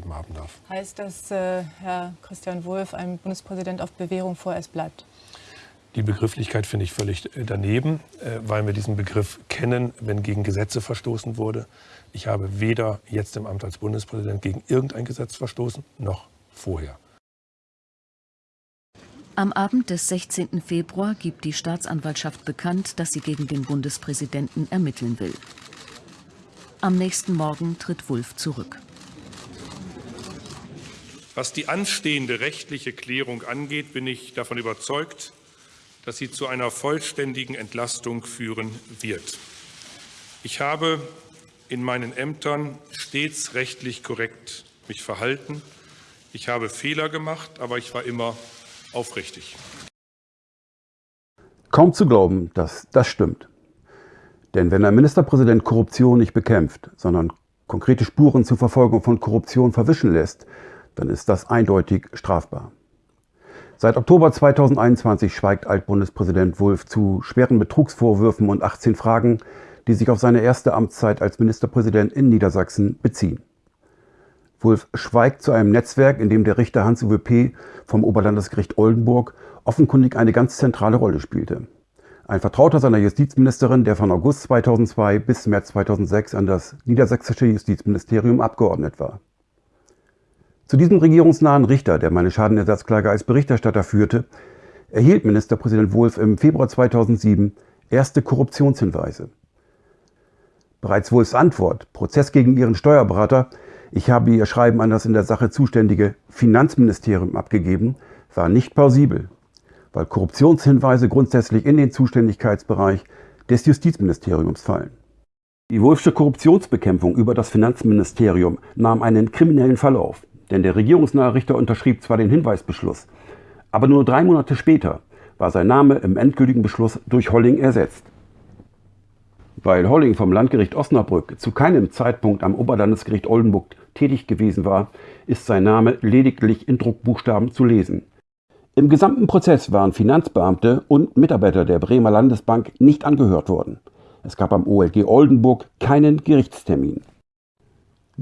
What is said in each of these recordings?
weitergegeben haben darf. Heißt das, äh, Herr Christian Wulff, ein Bundespräsident auf Bewährung vorerst bleibt? Die Begrifflichkeit finde ich völlig äh, daneben, äh, weil wir diesen Begriff kennen, wenn gegen Gesetze verstoßen wurde. Ich habe weder jetzt im Amt als Bundespräsident gegen irgendein Gesetz verstoßen, noch vorher. Am Abend des 16. Februar gibt die Staatsanwaltschaft bekannt, dass sie gegen den Bundespräsidenten ermitteln will. Am nächsten Morgen tritt Wulff zurück. Was die anstehende rechtliche Klärung angeht, bin ich davon überzeugt, dass sie zu einer vollständigen Entlastung führen wird. Ich habe in meinen Ämtern stets rechtlich korrekt mich verhalten. Ich habe Fehler gemacht, aber ich war immer aufrichtig. Kaum zu glauben, dass das stimmt. Denn wenn ein Ministerpräsident Korruption nicht bekämpft, sondern konkrete Spuren zur Verfolgung von Korruption verwischen lässt, dann ist das eindeutig strafbar. Seit Oktober 2021 schweigt Altbundespräsident Wulff zu schweren Betrugsvorwürfen und 18 Fragen, die sich auf seine erste Amtszeit als Ministerpräsident in Niedersachsen beziehen. Wulff schweigt zu einem Netzwerk, in dem der Richter Hans-Uwe P. vom Oberlandesgericht Oldenburg offenkundig eine ganz zentrale Rolle spielte. Ein Vertrauter seiner Justizministerin, der von August 2002 bis März 2006 an das niedersächsische Justizministerium abgeordnet war. Zu diesem regierungsnahen Richter, der meine Schadenersatzklage als Berichterstatter führte, erhielt Ministerpräsident Wulff im Februar 2007 erste Korruptionshinweise. Bereits Wulffs Antwort, Prozess gegen ihren Steuerberater, ich habe Ihr Schreiben an das in der Sache zuständige Finanzministerium abgegeben, war nicht plausibel, weil Korruptionshinweise grundsätzlich in den Zuständigkeitsbereich des Justizministeriums fallen. Die Wolfsche Korruptionsbekämpfung über das Finanzministerium nahm einen kriminellen Verlauf, denn der regierungsnahe Richter unterschrieb zwar den Hinweisbeschluss, aber nur drei Monate später war sein Name im endgültigen Beschluss durch Holling ersetzt. Weil Holling vom Landgericht Osnabrück zu keinem Zeitpunkt am Oberlandesgericht Oldenburg tätig gewesen war, ist sein Name lediglich in Druckbuchstaben zu lesen. Im gesamten Prozess waren Finanzbeamte und Mitarbeiter der Bremer Landesbank nicht angehört worden. Es gab am OLG Oldenburg keinen Gerichtstermin.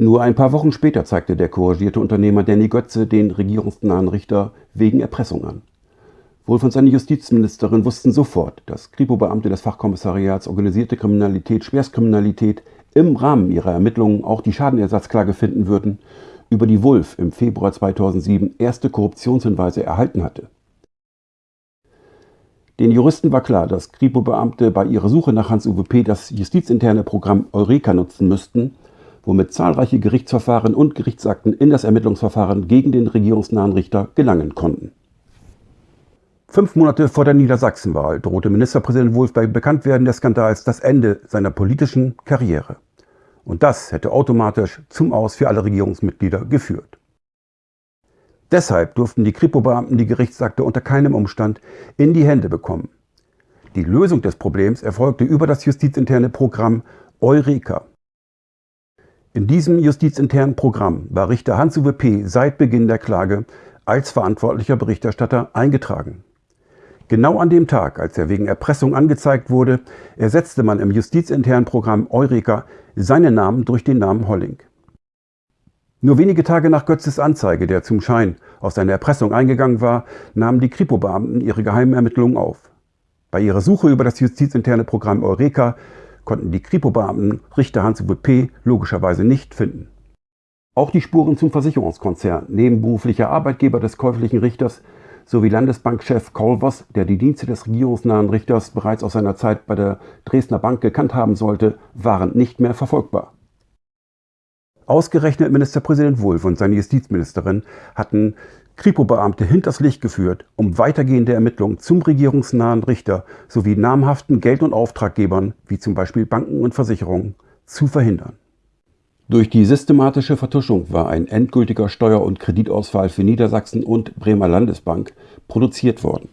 Nur ein paar Wochen später zeigte der couragierte Unternehmer Danny Götze den regierungsnahen Richter wegen Erpressung an. Wohl von seiner Justizministerin wussten sofort, dass Kripo-Beamte des Fachkommissariats Organisierte Kriminalität, Schwerstkriminalität im Rahmen ihrer Ermittlungen auch die Schadenersatzklage finden würden, über die Wulff im Februar 2007 erste Korruptionshinweise erhalten hatte. Den Juristen war klar, dass Kripo-Beamte bei ihrer Suche nach Hans-Uwe P. das justizinterne Programm Eureka nutzen müssten, womit zahlreiche Gerichtsverfahren und Gerichtsakten in das Ermittlungsverfahren gegen den regierungsnahen Richter gelangen konnten. Fünf Monate vor der Niedersachsenwahl drohte Ministerpräsident Wulff bei Bekanntwerden des Skandals das Ende seiner politischen Karriere. Und das hätte automatisch zum Aus für alle Regierungsmitglieder geführt. Deshalb durften die Kripo-Beamten die Gerichtsakte unter keinem Umstand in die Hände bekommen. Die Lösung des Problems erfolgte über das justizinterne Programm Eureka. In diesem justizinternen Programm war Richter Hans-Uwe P. seit Beginn der Klage als verantwortlicher Berichterstatter eingetragen. Genau an dem Tag, als er wegen Erpressung angezeigt wurde, ersetzte man im justizinternen Programm Eureka seinen Namen durch den Namen Holling. Nur wenige Tage nach Götzes Anzeige, der zum Schein auf seine Erpressung eingegangen war, nahmen die Kripo-Beamten ihre geheimen Ermittlungen auf. Bei ihrer Suche über das justizinterne Programm Eureka konnten die Kripo-Beamten Richter Hans-Uwe P. logischerweise nicht finden. Auch die Spuren zum Versicherungskonzern, nebenberuflicher Arbeitgeber des käuflichen Richters, sowie Landesbankchef Kolvers, der die Dienste des regierungsnahen Richters bereits aus seiner Zeit bei der Dresdner Bank gekannt haben sollte, waren nicht mehr verfolgbar. Ausgerechnet Ministerpräsident Wulff und seine Justizministerin hatten Kripo-Beamte hinters Licht geführt, um weitergehende Ermittlungen zum regierungsnahen Richter sowie namhaften Geld- und Auftraggebern, wie zum Beispiel Banken und Versicherungen, zu verhindern. Durch die systematische Vertuschung war ein endgültiger Steuer- und Kreditausfall für Niedersachsen und Bremer Landesbank produziert worden.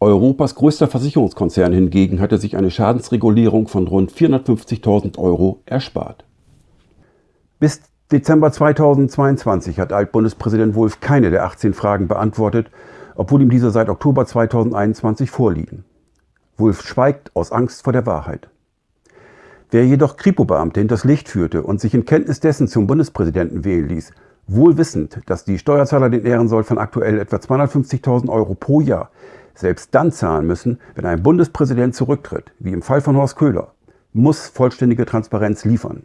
Europas größter Versicherungskonzern hingegen hatte sich eine Schadensregulierung von rund 450.000 Euro erspart. Bis Dezember 2022 hat Altbundespräsident Wulff keine der 18 Fragen beantwortet, obwohl ihm diese seit Oktober 2021 vorliegen. Wulff schweigt aus Angst vor der Wahrheit. Wer jedoch Kripo-Beamte hinters Licht führte und sich in Kenntnis dessen zum Bundespräsidenten wählen ließ, Wohl wissend, dass die Steuerzahler den Ehrensold von aktuell etwa 250.000 Euro pro Jahr selbst dann zahlen müssen, wenn ein Bundespräsident zurücktritt, wie im Fall von Horst Köhler, muss vollständige Transparenz liefern.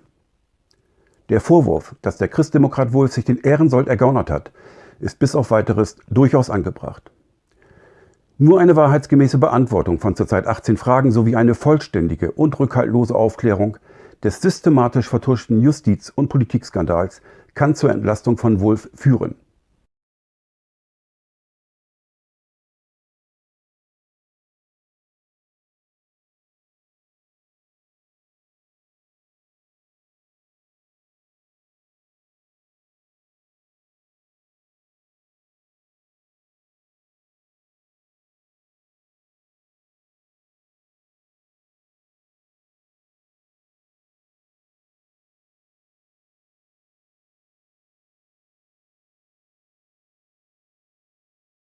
Der Vorwurf, dass der Christdemokrat Wolf sich den Ehrensold ergaunert hat, ist bis auf weiteres durchaus angebracht. Nur eine wahrheitsgemäße Beantwortung von zurzeit 18 Fragen sowie eine vollständige und rückhaltlose Aufklärung des systematisch vertuschten Justiz- und Politikskandals kann zur Entlastung von Wolf führen.